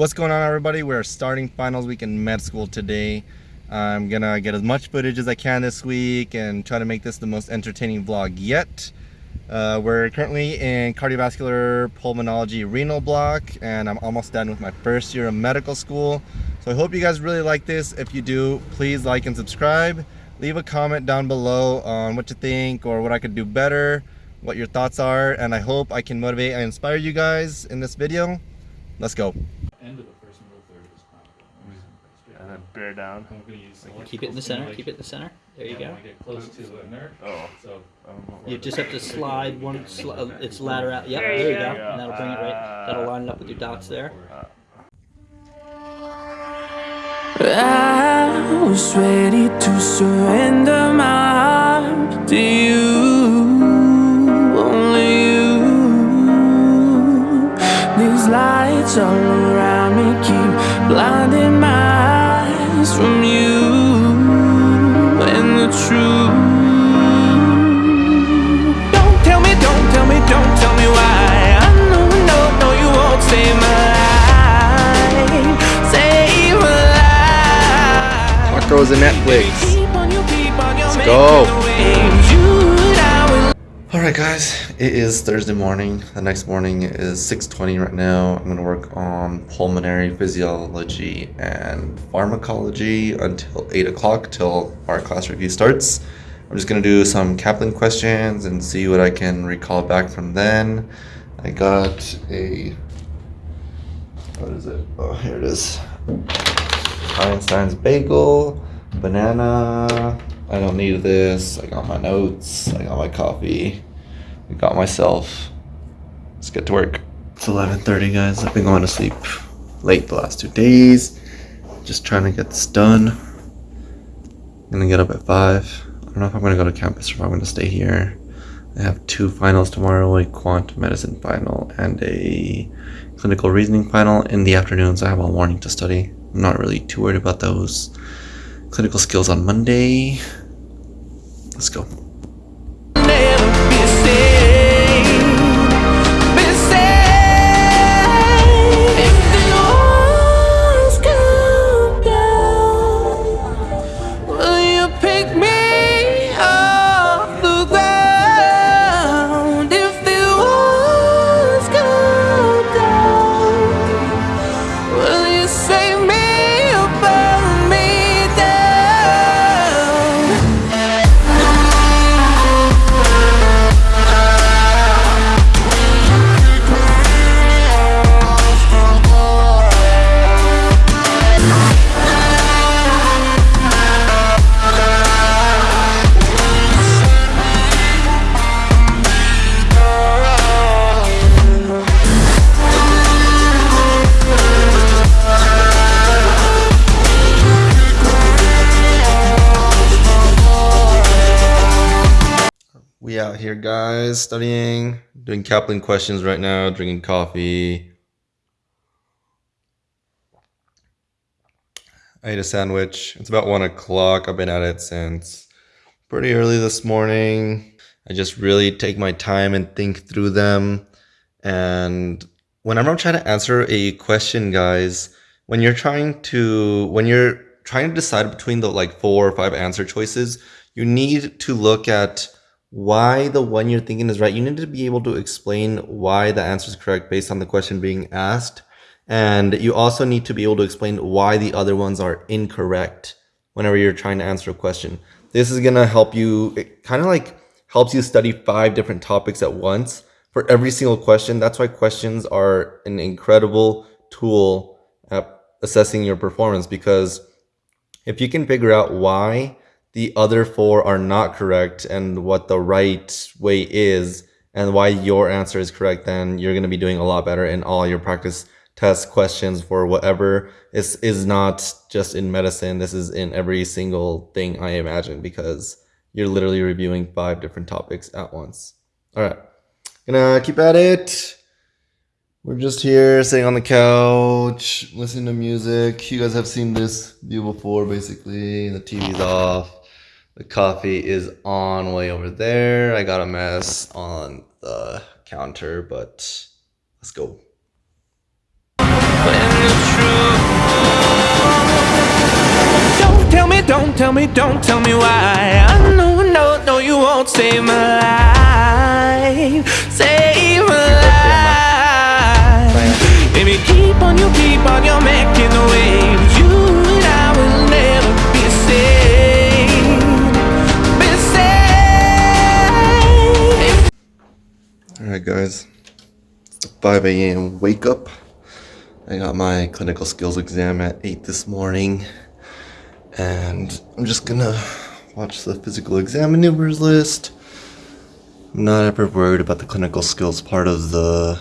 What's going on everybody? We're starting finals week in med school today. I'm gonna get as much footage as I can this week and try to make this the most entertaining vlog yet. Uh, we're currently in cardiovascular pulmonology renal block and I'm almost done with my first year of medical school. So I hope you guys really like this. If you do, please like and subscribe. Leave a comment down below on what you think or what I could do better, what your thoughts are, and I hope I can motivate and inspire you guys in this video. Let's go end of the first middle third is chronicle. And then bear down. I'm gonna use Keep it in the center. Keep it in the center. There you yeah, go. I wanna get close to a nerve. Oh. So You just have to slide one. Sli- uh, it's ladder out. Yep. There you go. And that'll bring it right. That'll line it up with your dots there. I was ready to surrender my heart to you, lights all around me keep blinding my eyes from you and the truth. Don't tell me, don't tell me, don't tell me why. I know, no, no, you won't save my life, save my life. Tacos and Netflix. Let's go. Go. Alright guys, it is Thursday morning. The next morning is 6.20 right now. I'm going to work on pulmonary physiology and pharmacology until 8 o'clock till our class review starts. I'm just going to do some Kaplan questions and see what I can recall back from then. I got a... What is it? Oh, here it is. Einstein's bagel, banana. I don't need this. I got my notes. I got my coffee. I got myself. Let's get to work. It's 11:30, guys. I've been going to sleep late the last two days. Just trying to get this done. I'm gonna get up at five. I don't know if I'm gonna go to campus or if I'm gonna stay here. I have two finals tomorrow: a quant medicine final and a clinical reasoning final. In the afternoons, I have all morning to study. I'm not really too worried about those. Clinical skills on Monday. Let's go. We out here, guys, studying, doing Kaplan questions right now, drinking coffee. I ate a sandwich. It's about one o'clock. I've been at it since pretty early this morning. I just really take my time and think through them. And whenever I'm trying to answer a question, guys, when you're trying to when you're trying to decide between the like four or five answer choices, you need to look at why the one you're thinking is right. You need to be able to explain why the answer is correct based on the question being asked. And you also need to be able to explain why the other ones are incorrect whenever you're trying to answer a question. This is going to help you, it kind of like helps you study five different topics at once for every single question. That's why questions are an incredible tool at assessing your performance because if you can figure out why the other four are not correct and what the right way is and why your answer is correct, then you're going to be doing a lot better in all your practice test questions for whatever is is not just in medicine. This is in every single thing I imagine because you're literally reviewing five different topics at once. All right, gonna keep at it. We're just here sitting on the couch, listening to music. You guys have seen this view before, basically. The TV's off. The coffee is on way over there. I got a mess on the counter, but let's go. Don't tell me, don't tell me, don't tell me why. I know, no, no, you won't save my life. Save my life. Baby, keep on, you keep on, you, making the waves. Alright, guys. It's the 5 a.m. wake up. I got my clinical skills exam at 8 this morning. And I'm just gonna watch the physical exam maneuvers list. I'm not ever worried about the clinical skills part of the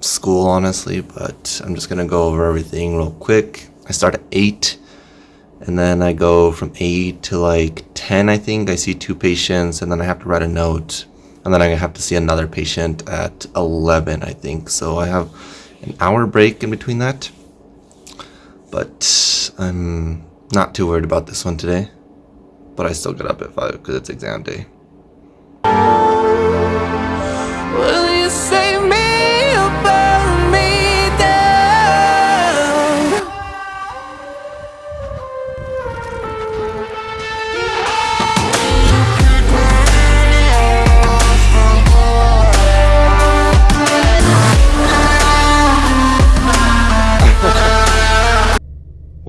school, honestly, but I'm just gonna go over everything real quick. I start at 8, and then I go from 8 to like 10, I think. I see two patients, and then I have to write a note, and then I have to see another patient at 11, I think. So I have an hour break in between that. But I'm not too worried about this one today. But I still get up at 5 because it's exam day.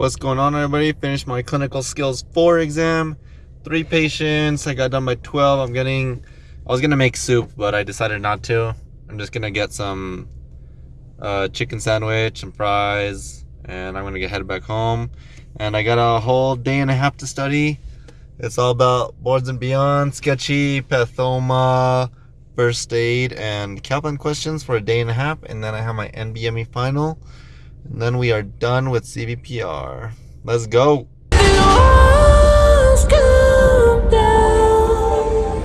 What's going on, everybody? Finished my clinical skills four exam. Three patients. I got done by 12. I'm getting, I was gonna make soup, but I decided not to. I'm just gonna get some uh, chicken sandwich and fries, and I'm gonna get headed back home. And I got a whole day and a half to study. It's all about boards and beyond, sketchy, pathoma, first aid, and Kaplan questions for a day and a half. And then I have my NBME final. And then we are done with CVPR. Let's go. The walls come down.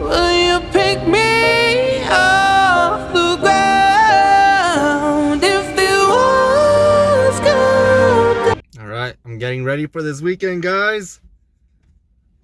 Will you pick me off the ground if the walls come down? All right, I'm getting ready for this weekend, guys.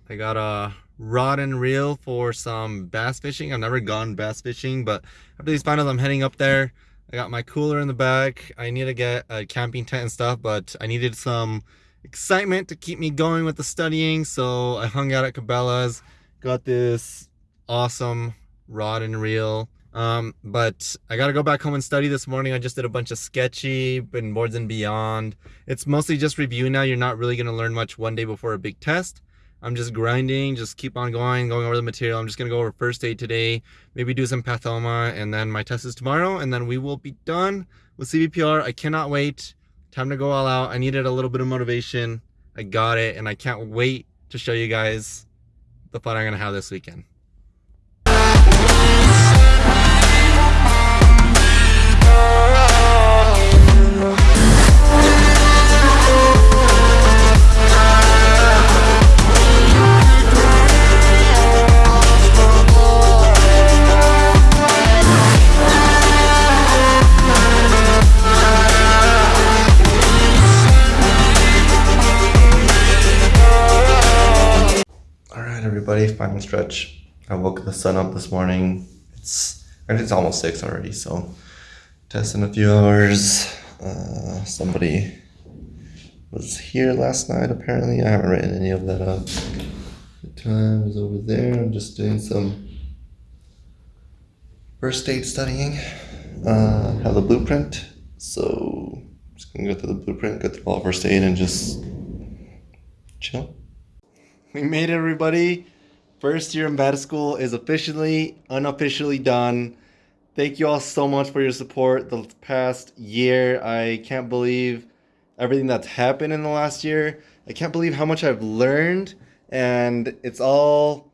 I got a rod and reel for some bass fishing. I've never gone bass fishing, but after these finals, I'm heading up there. I got my cooler in the back. I need to get a camping tent and stuff, but I needed some excitement to keep me going with the studying. So I hung out at Cabela's, got this awesome rod and reel. Um, but I gotta go back home and study this morning. I just did a bunch of sketchy and boards and beyond. It's mostly just review now. You're not really gonna learn much one day before a big test. I'm just grinding, just keep on going, going over the material. I'm just gonna go over first aid today, maybe do some pathoma, and then my test is tomorrow, and then we will be done with CVPR. I cannot wait. Time to go all out. I needed a little bit of motivation. I got it, and I can't wait to show you guys the fun I'm gonna have this weekend. Stretch. I woke the sun up this morning. It's it's almost six already, so test in a few hours. Uh, somebody was here last night. Apparently, I haven't written any of that up. The time is over there. I'm just doing some first aid studying. Uh, have the blueprint, so just gonna go through the blueprint, go through all first aid, and just chill. We made it, everybody. First year in med school is officially, unofficially done. Thank you all so much for your support the past year. I can't believe everything that's happened in the last year. I can't believe how much I've learned, and it's all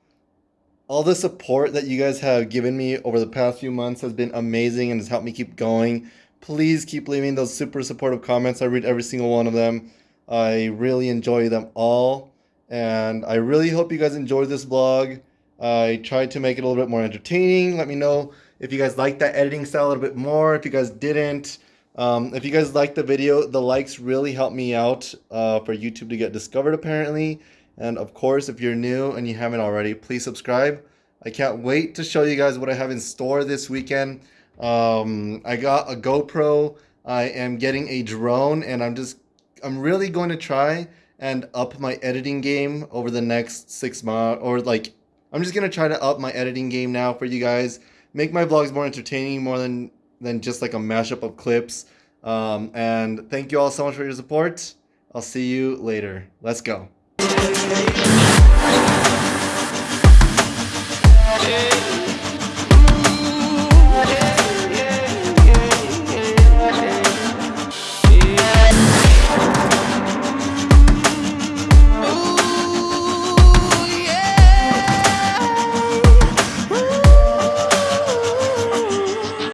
all the support that you guys have given me over the past few months has been amazing and has helped me keep going. Please keep leaving those super supportive comments. I read every single one of them. I really enjoy them all. And I really hope you guys enjoyed this vlog. I tried to make it a little bit more entertaining. Let me know if you guys liked that editing style a little bit more. If you guys didn't, um, if you guys liked the video, the likes really help me out uh, for YouTube to get discovered apparently. And of course, if you're new and you haven't already, please subscribe. I can't wait to show you guys what I have in store this weekend. Um, I got a GoPro. I am getting a drone and I'm just, I'm really going to try and up my editing game over the next six months, or like, I'm just gonna try to up my editing game now for you guys. Make my vlogs more entertaining, more than than just like a mashup of clips. Um, and thank you all so much for your support. I'll see you later. Let's go.